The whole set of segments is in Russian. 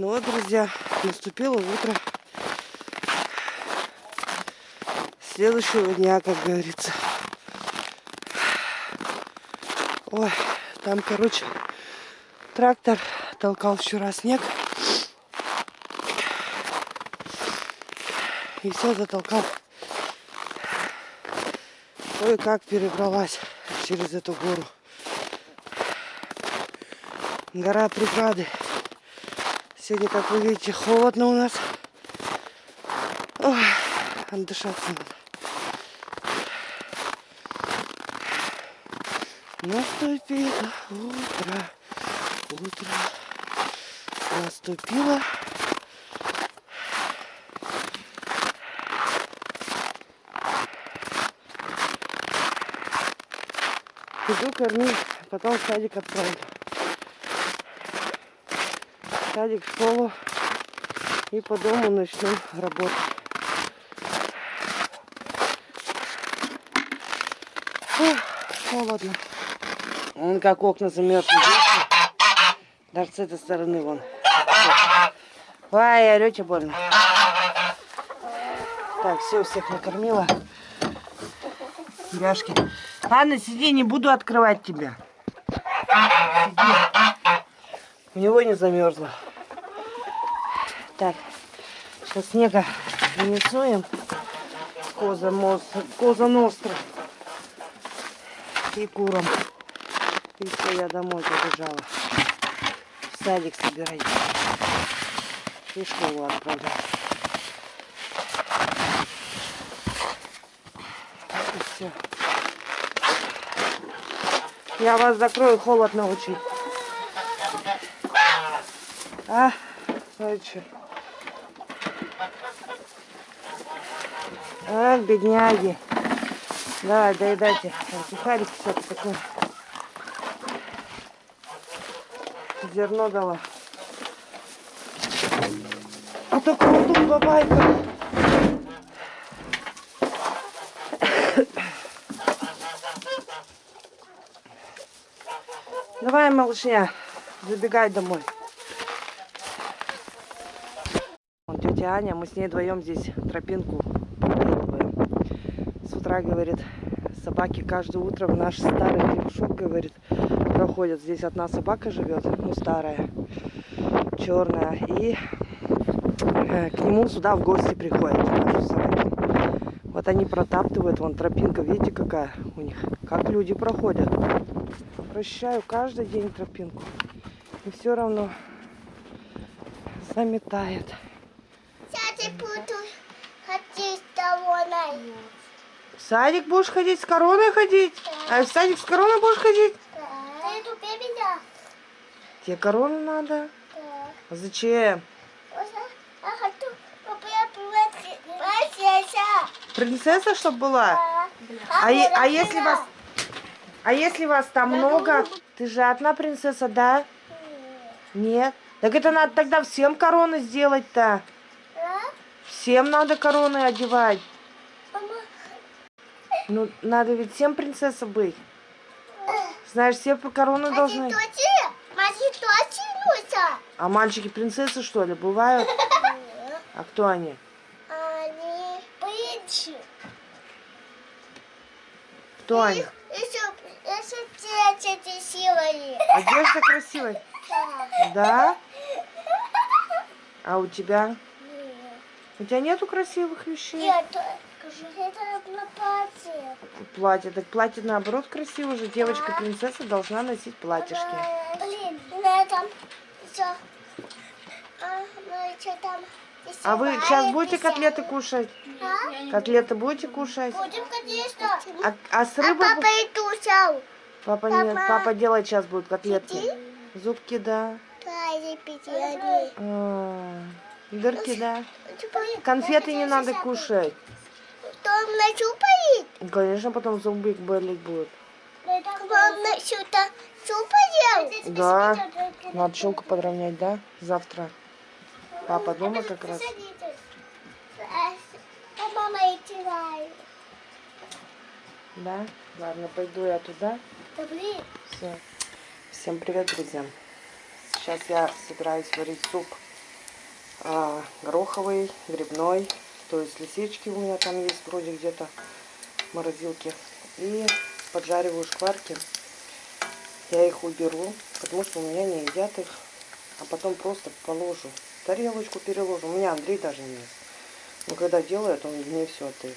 Ну вот, друзья, наступило утро следующего дня, как говорится. Ой, там, короче, трактор толкал вчера снег. И все затолкал. Кое-как перебралась через эту гору. Гора преграды. Сегодня, как вы видите, холодно у нас. Ой, отдышаться надо. Наступило утро, утро наступило. Иду кормить, потом садик отправлю. Садик, школу и по дому начну работать. Фух, холодно. Он как окна замерзли. Даже с этой стороны вон. Ай, орете больно. Так, все, всех накормила. Яшки. Ладно, сиди, не буду открывать тебя. Сиди. У него не замерзло. Так, сейчас снега принесу Коза, мост, коза ностра. И курам. И все, я домой побежала. В садик собирать. И школу отправлять. И все. Я вас закрою, холодно очень. А, смотрите. Ах, бедняги. Давай, доедайте. Сухарики все такое. Зерно дала. А то круто бабайка. Давай, малышня, забегай домой. Вон тетя Аня, мы с ней вдвоем здесь тропинку проделываем. С утра, говорит, собаки каждое утро в наш старый хлебушок, говорит, проходят. Здесь одна собака живет, ну старая, черная. И э, к нему сюда в гости приходят наши собаки. Вот они протаптывают, вон тропинка, видите какая у них, как люди проходят. Прощаю каждый день тропинку. И все равно заметает. Сядь, буду ходить с короной. В садик будешь ходить, с короной ходить? А в садик с короной будешь ходить? Да. Ты тупее меня. Тебе корону надо? Да. А зачем? Я хочу, чтобы я принцесса. Принцесса, чтобы была? А, е- а если вас... А если вас там много? Ты же одна принцесса, да? Нет? Так это надо тогда всем короны сделать-то. Всем надо короны одевать. Ну, надо ведь всем принцесса быть. Знаешь, все по короны должны... А мальчики принцессы, что ли, бывают? А кто они? Они принцы. Кто они? Дети красивые. Одежда красивая. Да? А у тебя? У тебя нету красивых вещей? Нет, это на платье. Платье. Так платье наоборот красиво же. Девочка-принцесса должна носить платьишки. Блин, на этом еще... А, ну там... А вы сейчас будете котлеты кушать? А? Котлеты будете кушать? Будем, конечно. А, а с А рыбой? папа и кушал. Папа. Папа. Папа делать сейчас будет котлетки. Иди. Зубки, да. Да, и пятерни. А, Дырки, да. Конфеты не надо кушать. Там начупает? Конечно, потом зубы болеть будут. Вам что-то чупает? Да. Надо челку подровнять, да? Завтра. Папа дома как раз. А играет. Да? Ладно, пойду я туда. Да блин. Все. Всем привет, друзья. Сейчас я собираюсь варить суп а, гороховый, грибной. То есть лисички у меня там есть вроде где-то в морозилке. И поджариваю шкварки. Я их уберу, потому что у меня не едят их. А потом просто положу. Тарелочку переложу. У меня Андрей даже не ест. Но когда делает, он мне все отдает.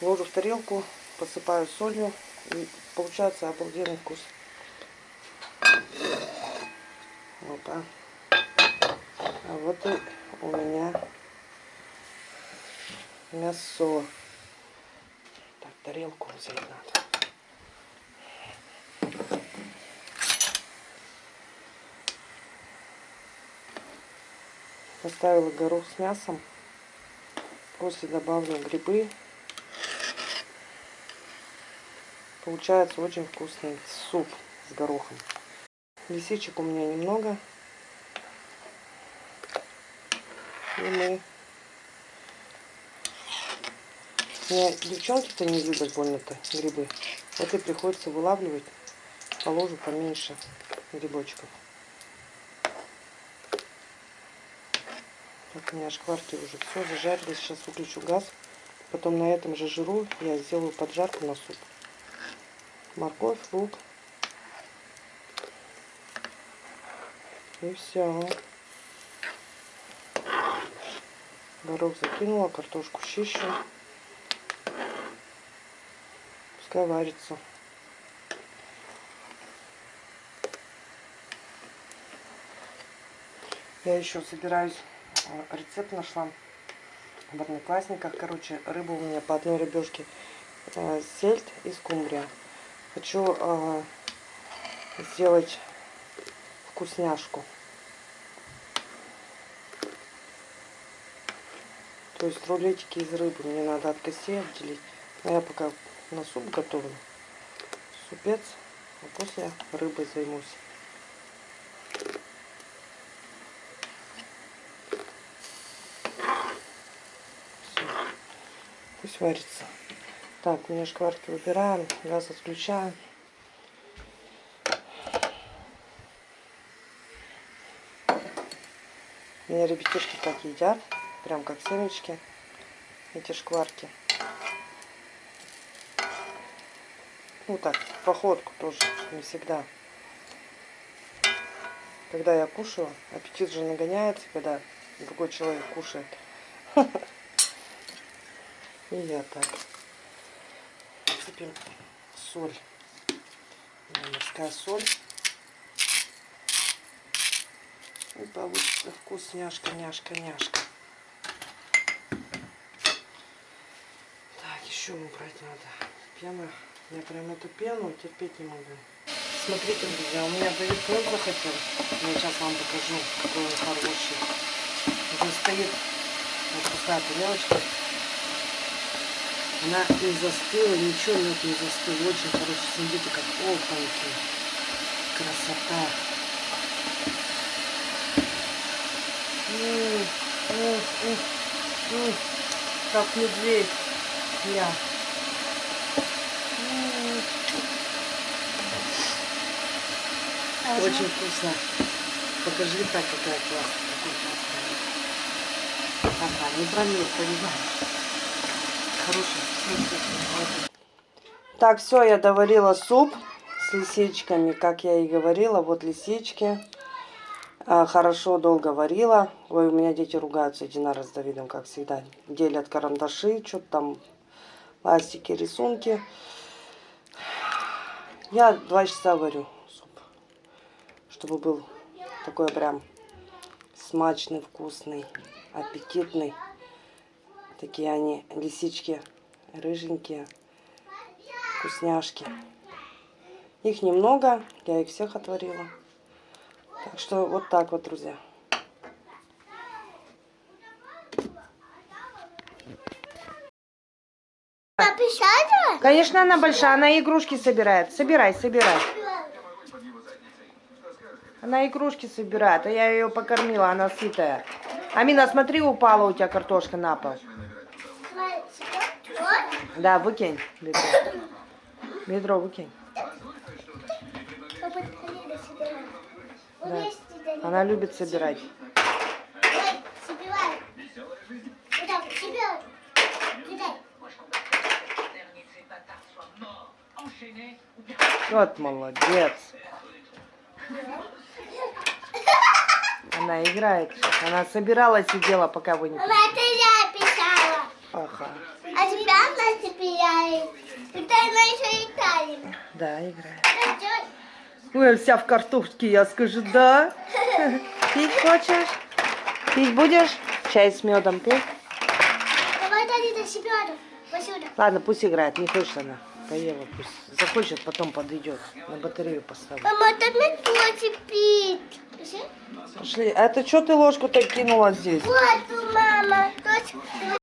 Ложу в тарелку, посыпаю солью. И получается обалденный вкус. Так. А вот и у меня мясо. Так, тарелку взять надо. Поставила горох с мясом. После добавлю грибы. Получается очень вкусный суп с горохом. Лисичек у меня немного. И мы... Мне девчонки-то не любят больно-то грибы. Вот и приходится вылавливать. Положу поменьше грибочков. Так, у меня шкварки уже все зажарились. Сейчас выключу газ. Потом на этом же жиру я сделаю поджарку на суп. Морковь, лук. И все. Горох закинула, картошку чищу. Пускай варится. Я еще собираюсь, э, рецепт нашла в одноклассниках. Короче, рыба у меня по одной рыбешке. Э, сельдь и скумбрия. Хочу э, сделать вкусняшку. То есть рулетики из рыбы мне надо от костей отделить. А я пока на суп готовлю. Супец. А после рыбой займусь. Всё. Пусть варится. Так, мне шкварки выбираем, газ отключаем. Меня ребятишки так едят, прям как семечки, эти шкварки. Ну так, походку тоже, не всегда. Когда я кушаю, аппетит же нагоняется, когда другой человек кушает. И я так. Сыпем соль. Морская соль. И получится вкусняшка, няшка, няшка. Еще убрать надо. Пена. Я прям эту пену терпеть не могу. Смотрите, друзья, у меня хлеб захотел. Я сейчас вам покажу, какой он хороший. Уже стоит вот такая тарелочка. Она не застыла, ничего нет, не застыла. Очень хороший. Смотрите, как опаньки. Красота. М -м -м как медведь. Я. Очень вкусно. Покажи так, какая классная. Ага, не промил, понимаешь. Хороший. Так, все, я доварила суп с лисичками, как я и говорила. Вот лисички. А, хорошо, долго варила. Ой, у меня дети ругаются, Динара с Давидом, как всегда. Делят карандаши, что-то там, пластики, рисунки. Я два часа варю чтобы был такой прям смачный, вкусный, аппетитный. Такие они лисички рыженькие, вкусняшки. Их немного, я их всех отварила. Так что вот так вот, друзья. Конечно, она большая, она игрушки собирает. Собирай, собирай. Она игрушки собирает, а я ее покормила, она сытая. Амина, смотри, упала у тебя картошка на пол. Да, выкинь ведро. Ведро выкинь. Да. Она любит собирать. Вот молодец. Она играет. Она собирала, сидела, пока вы не... Мама, это я писала. Ага. А тебя Настя пияет. Это она еще и тайна. Да, играет. Ой, вся в картошке, я скажу, да. Пить хочешь? Пить будешь? Чай с медом пей? Давай до себя. Посюда. Ладно, пусть играет, не хочет она. Поела, пусть. Захочет, потом подойдет. На батарею поставлю. Мама, это мне тоже пить. Пошли. А это что ты ложку-то кинула здесь? Вот, мама.